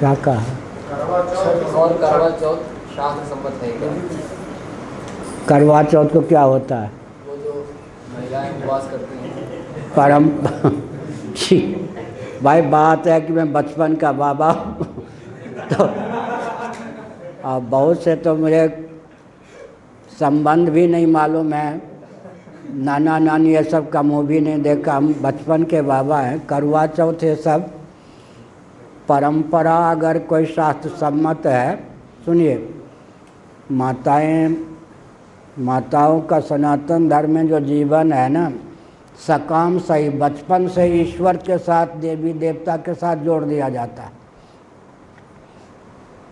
क्या कहा? और करवा चौथ है को क्या होता है? वो जो महिलाएँ उपवास करती हैं। परम जी भाई बात है कि मैं बचपन का बाबा तो अब बहुत से तो मुझे संबंध भी नहीं मालूम है। नाना नानी ये सब का मुँह भी नहीं देखा। हम बचपन के बाबा हैं। करवा चौथ ये सब परंपरा अगर कोई शास्त्र सम्मत है, सुनिए। माताएँ, माताओं का सनातन धर्म में जो जीवन है ना, सकाम सही, बचपन से ईश्वर के साथ, देवी देवता के साथ जोड़ दिया जाता है।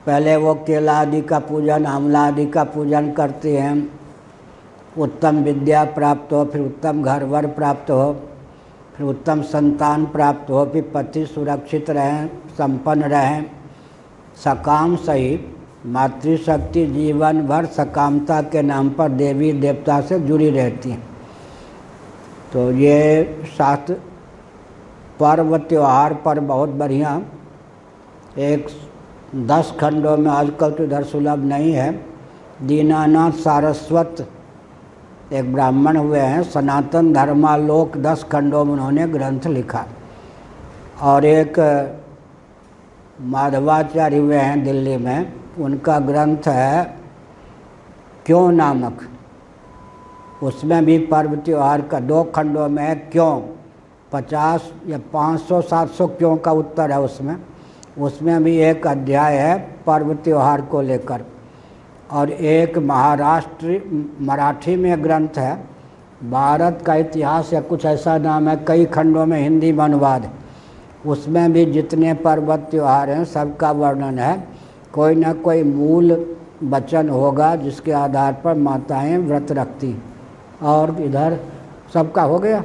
पहले वो केला आदि का पूजन, आंवला आदि का पूजन करते हैं। उत्तम विद्या प्राप्त हो, फिर उत्तम घर वर प्राप्त हो। उत्तम संतान प्राप्त हो भी पति सुरक्षित रहें, संपन्न रहें। सकाम सही मातृशक्ति जीवन भर सकामता के नाम पर देवी देवता से जुड़ी रहती हैं। तो ये शास्त्र पर्व त्यौहार पर बहुत बढ़िया। एक दस खंडों में आजकल तो इधर सुलभ नहीं है। दीनानाथ सारस्वत एक ब्राह्मण हुए हैं, सनातन धर्मालोक दस खंडों में उन्होंने ग्रंथ लिखा। और एक माधवाचार्य हुए हैं दिल्ली में, उनका ग्रंथ है, क्यों नामक? उसमें भी पर्व त्यौहार का दो खंडों में है, क्यों? पचास या पाँच सौ, सात सौ क्यों का उत्तर है उसमें? उसमें भी एक अध्याय है, पर्व त्यौहार को लेकर। और एक महाराष्ट्र, मराठी में ग्रंथ है। भारत का इतिहास या कुछ ऐसा नाम है, कई खंडों में हिंदी में अनुवाद उसमें भी जितने पर्व त्यौहार हैं, सबका वर्णन है। कोई ना कोई मूल वचन होगा जिसके आधार पर माताएँ व्रत रखती। और इधर सबका हो गया?